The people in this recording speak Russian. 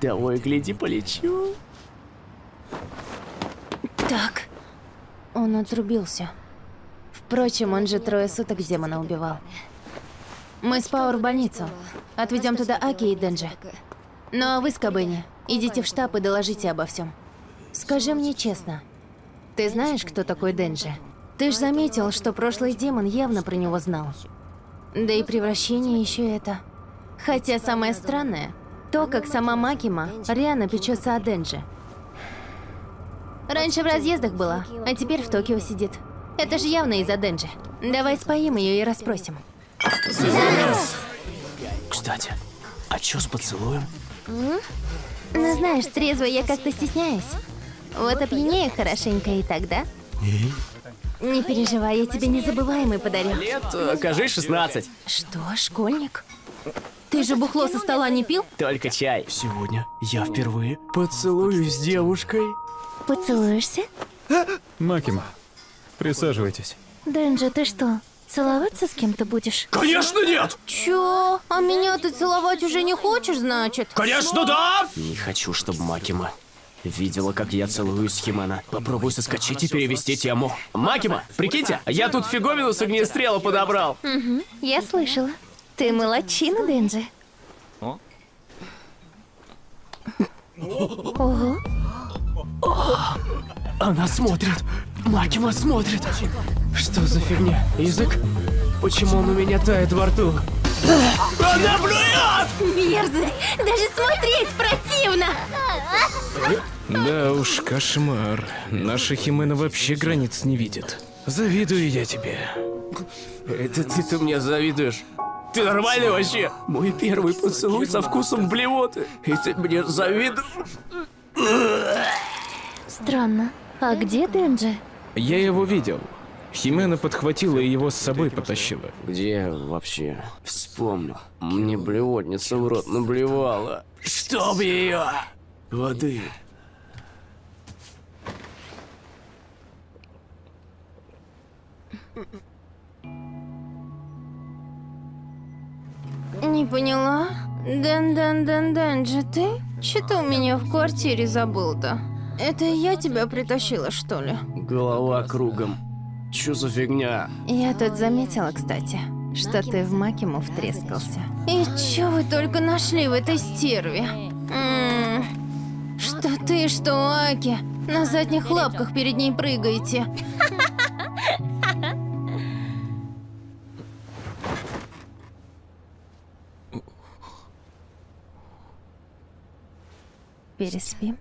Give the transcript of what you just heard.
Того и гляди, полечу. Так. Он отрубился. Впрочем, он же трое суток демона убивал. Мы с Пауэр в больницу. Отведем туда Аки и Денджи. Ну а вы с Кабыни, идите в штаб и доложите обо всем. Скажи мне честно, ты знаешь, кто такой Денджи? Ты ж заметил, что прошлый демон явно про него знал. Да и превращение еще это. Хотя самое странное, то, как сама Макима рьяно печется о Денджи. Раньше в разъездах была, а теперь в Токио сидит. Это же явно из-за Денджи. Давай споим ее и расспросим. Кстати, а чё с поцелуем? Ну знаешь, трезво я как-то стесняюсь. Вот опьянею хорошенько и тогда. Не переживай, я тебе незабываемый подарю. Лет, э, кажи, 16. Что, школьник? Ты же бухло со стола не пил? Только чай. Сегодня я впервые поцелуюсь с девушкой. Поцелуешься? Макима, присаживайтесь. Денджи, ты что, целоваться с кем-то будешь? Конечно нет! Чё? А меня ты целовать уже не хочешь, значит? Конечно да! Не хочу, чтобы Макима видела, как я целуюсь с Химена. Попробуй соскочить и перевести тему. Макима, прикиньте, я тут фиговину с огнестрела подобрал. Я слышала. Ты молодчина, Денджи. Ого. Она смотрит. Макима смотрит. Что за фигня? Язык? Почему он у меня тает во рту? Она блюет! Мерзость! Даже смотреть противно! Да уж, кошмар. Наша Химена вообще границ не видит. Завидую я тебе. Это ты-то мне завидуешь. Ты нормальный вообще? Мой первый поцелуй со вкусом блевоты. И ты мне завидуешь? Странно. А где Денджи? Я его видел. Химена подхватила и его с собой потащила. Где вообще? Вспомнил. Мне блевотница в рот наблевала. Чтоб ее! Воды. Не поняла. Дэн Дэн Дэн Денджи, ты? Что ты у меня в квартире забыл-то? Это я тебя притащила, что ли? Голова кругом. Чё за фигня? Я тут заметила, кстати, что ты в Макиму втрескался. И чё вы только нашли в этой стерве? М, Что ты, что Аки? На задних лапках перед ней прыгаете. bir ismiyim.